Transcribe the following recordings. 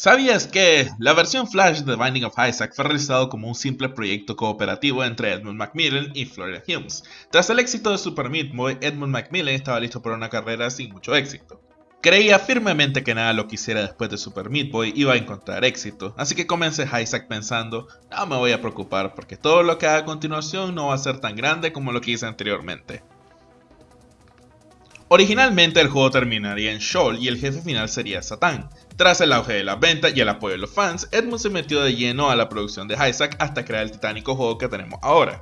¿Sabías que la versión Flash de Binding of Isaac fue realizado como un simple proyecto cooperativo entre Edmund Macmillan y Florida Humes? Tras el éxito de Super Meat Boy, Edmund Macmillan estaba listo para una carrera sin mucho éxito. Creía firmemente que nada lo que hiciera después de Super Meat Boy iba a encontrar éxito, así que comencé Isaac pensando, no me voy a preocupar porque todo lo que haga a continuación no va a ser tan grande como lo que hice anteriormente. Originalmente el juego terminaría en Shoal y el jefe final sería Satan. Tras el auge de la venta y el apoyo de los fans, Edmund se metió de lleno a la producción de Isaac hasta crear el titánico juego que tenemos ahora.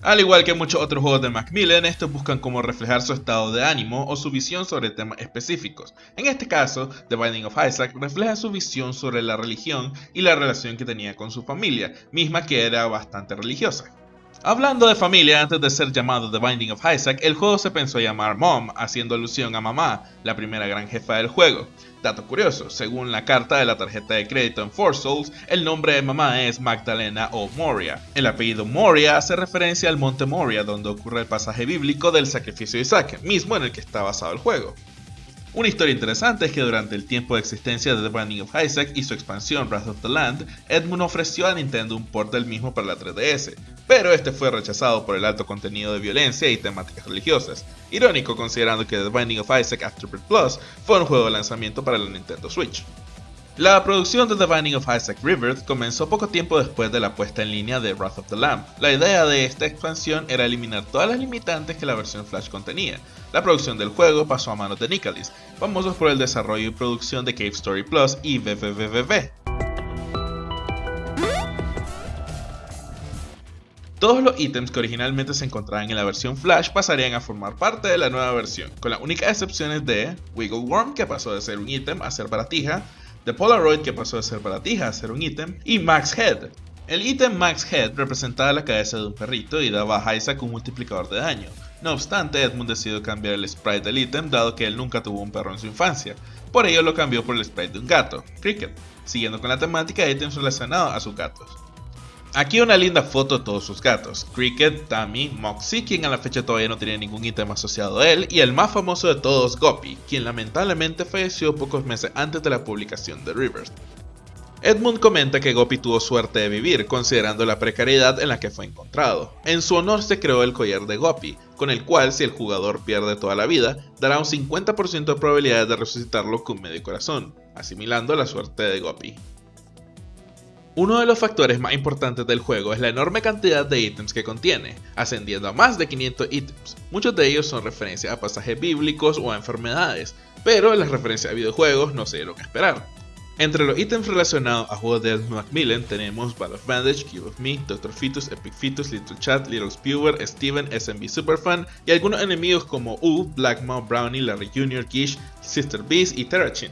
Al igual que muchos otros juegos de Macmillan, estos buscan cómo reflejar su estado de ánimo o su visión sobre temas específicos. En este caso, The Binding of Isaac refleja su visión sobre la religión y la relación que tenía con su familia, misma que era bastante religiosa. Hablando de familia, antes de ser llamado The Binding of Isaac, el juego se pensó llamar Mom, haciendo alusión a mamá, la primera gran jefa del juego. Dato curioso, según la carta de la tarjeta de crédito en Four Souls, el nombre de mamá es Magdalena o Moria. El apellido Moria hace referencia al monte Moria, donde ocurre el pasaje bíblico del sacrificio de Isaac, mismo en el que está basado el juego. Una historia interesante es que durante el tiempo de existencia de The Binding of Isaac y su expansión Wrath of the Land, Edmund ofreció a Nintendo un port del mismo para la 3DS, pero este fue rechazado por el alto contenido de violencia y temáticas religiosas. Irónico considerando que The Binding of Isaac Afterbirth Plus fue un juego de lanzamiento para la Nintendo Switch. La producción de The Binding of Isaac Rebirth comenzó poco tiempo después de la puesta en línea de Wrath of the Lamb. La idea de esta expansión era eliminar todas las limitantes que la versión Flash contenía. La producción del juego pasó a manos de Nicalis, famosos por el desarrollo y producción de Cave Story Plus y VVVV. Todos los ítems que originalmente se encontraban en la versión Flash pasarían a formar parte de la nueva versión, con las únicas excepciones de Wiggle Worm, que pasó de ser un ítem a ser baratija, The Polaroid que pasó de ser baratija a ser un ítem, y Max Head. El ítem Max Head representaba la cabeza de un perrito y daba a Isaac un multiplicador de daño. No obstante, Edmund decidió cambiar el sprite del ítem dado que él nunca tuvo un perro en su infancia. Por ello lo cambió por el sprite de un gato, Cricket, siguiendo con la temática de ítems relacionados a sus gatos. Aquí una linda foto de todos sus gatos, Cricket, Tammy, Moxie, quien a la fecha todavía no tiene ningún ítem asociado a él, y el más famoso de todos, Goppy, quien lamentablemente falleció pocos meses antes de la publicación de Rivers. Edmund comenta que Goppy tuvo suerte de vivir, considerando la precariedad en la que fue encontrado. En su honor se creó el collar de Goppy, con el cual si el jugador pierde toda la vida, dará un 50% de probabilidad de resucitarlo con medio corazón, asimilando la suerte de Goppy. Uno de los factores más importantes del juego es la enorme cantidad de ítems que contiene, ascendiendo a más de 500 ítems. Muchos de ellos son referencias a pasajes bíblicos o a enfermedades, pero las referencias a videojuegos no sé lo que esperar. Entre los ítems relacionados a juegos de Macmillan tenemos Ball of Bandage, Cube of Me, Dr. Fetus, Epic Fetus, Little Chat, Little Spewer, Steven, SMB Superfan y algunos enemigos como U, Black Brownie, Larry Jr., Kish, Sister Beast y Terrachin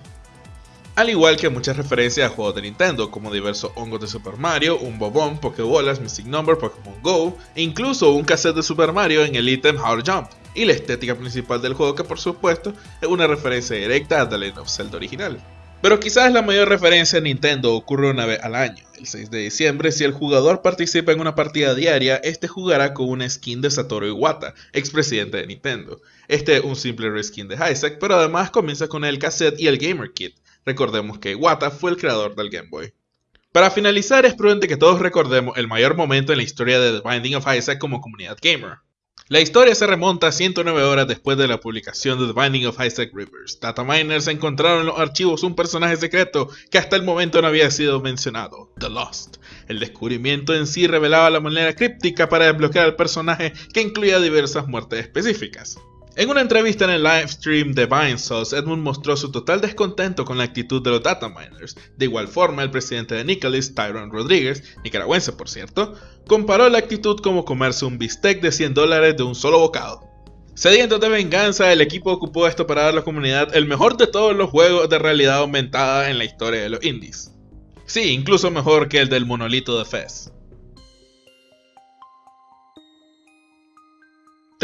al igual que muchas referencias a juegos de Nintendo, como diversos hongos de Super Mario, un bobón, Pokébolas, Mystic Number, Pokémon Go, e incluso un cassette de Super Mario en el ítem to Jump, y la estética principal del juego que por supuesto es una referencia directa a The Legend of Zelda original. Pero quizás la mayor referencia a Nintendo ocurre una vez al año. El 6 de diciembre, si el jugador participa en una partida diaria, este jugará con una skin de Satoru Iwata, expresidente de Nintendo. Este es un simple reskin de Isaac, pero además comienza con el cassette y el Gamer Kit, Recordemos que Iwata fue el creador del Game Boy. Para finalizar, es prudente que todos recordemos el mayor momento en la historia de The Binding of Isaac como comunidad gamer. La historia se remonta a 109 horas después de la publicación de The Binding of Isaac Rivers. Data miners encontraron en los archivos un personaje secreto que hasta el momento no había sido mencionado, The Lost. El descubrimiento en sí revelaba la manera críptica para desbloquear al personaje que incluía diversas muertes específicas. En una entrevista en el livestream de Sauce, Edmund mostró su total descontento con la actitud de los data miners. De igual forma, el presidente de Nicholas, Tyron Rodríguez, nicaragüense por cierto, comparó la actitud como comerse un bistec de 100 dólares de un solo bocado. Sediento de venganza, el equipo ocupó esto para dar a la comunidad el mejor de todos los juegos de realidad aumentada en la historia de los indies. Sí, incluso mejor que el del monolito de Fez.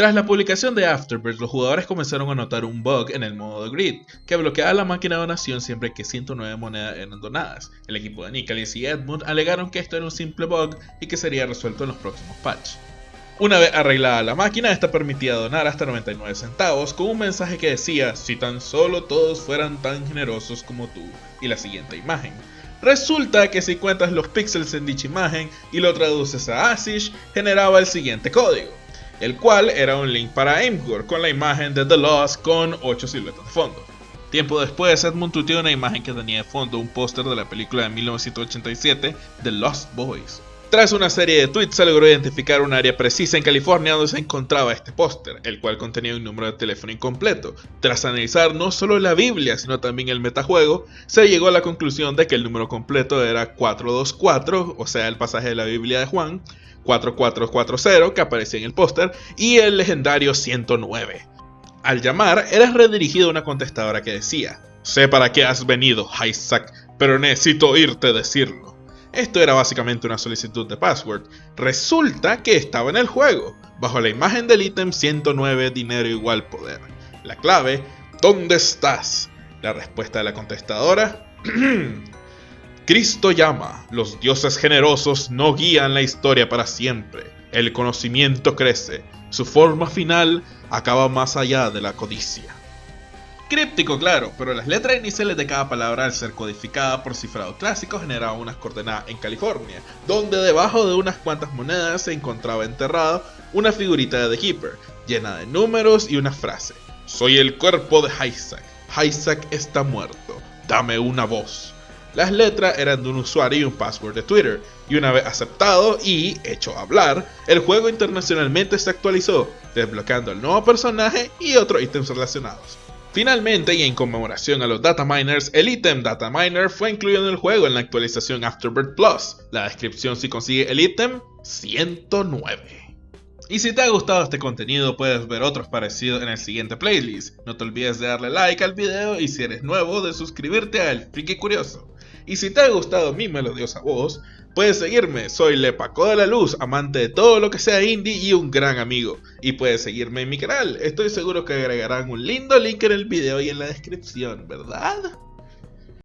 Tras la publicación de Afterbirth, los jugadores comenzaron a notar un bug en el modo de grid, que bloqueaba la máquina de donación siempre que 109 monedas eran donadas. El equipo de Nicholas y Edmund alegaron que esto era un simple bug y que sería resuelto en los próximos patches. Una vez arreglada la máquina, esta permitía donar hasta 99 centavos con un mensaje que decía si tan solo todos fueran tan generosos como tú y la siguiente imagen. Resulta que si cuentas los píxeles en dicha imagen y lo traduces a ASIC, generaba el siguiente código, el cual era un link para Aimgur con la imagen de The Lost con 8 siluetas de fondo. Tiempo después, Edmund tuiteó una imagen que tenía de fondo un póster de la película de 1987, The Lost Boys. Tras una serie de tweets se logró identificar un área precisa en California donde se encontraba este póster, el cual contenía un número de teléfono incompleto. Tras analizar no solo la Biblia, sino también el metajuego, se llegó a la conclusión de que el número completo era 424, o sea, el pasaje de la Biblia de Juan, 4440 que aparecía en el póster, y el legendario 109. Al llamar, eras redirigido a una contestadora que decía, Sé para qué has venido, Isaac, pero necesito oírte decirlo. Esto era básicamente una solicitud de password. Resulta que estaba en el juego, bajo la imagen del ítem 109 dinero igual poder. La clave, ¿dónde estás? La respuesta de la contestadora, Cristo llama, los dioses generosos no guían la historia para siempre, el conocimiento crece, su forma final acaba más allá de la codicia. Críptico, claro, pero las letras iniciales de cada palabra al ser codificada por cifrado clásico generaban unas coordenadas en California, donde debajo de unas cuantas monedas se encontraba enterrado una figurita de The Keeper, llena de números y una frase. Soy el cuerpo de Isaac. Isaac está muerto. Dame una voz. Las letras eran de un usuario y un password de Twitter, y una vez aceptado y hecho hablar, el juego internacionalmente se actualizó, desbloqueando el nuevo personaje y otros ítems relacionados. Finalmente, y en conmemoración a los data miners, el ítem data miner fue incluido en el juego en la actualización Afterbirth Plus. La descripción si consigue el ítem 109. Y si te ha gustado este contenido puedes ver otros parecidos en el siguiente playlist. No te olvides de darle like al video y si eres nuevo de suscribirte a El Friki Curioso. Y si te ha gustado mi melodiosa voz, Puedes seguirme, soy Lepaco de la Luz, amante de todo lo que sea indie y un gran amigo. Y puedes seguirme en mi canal, estoy seguro que agregarán un lindo link en el video y en la descripción, ¿verdad?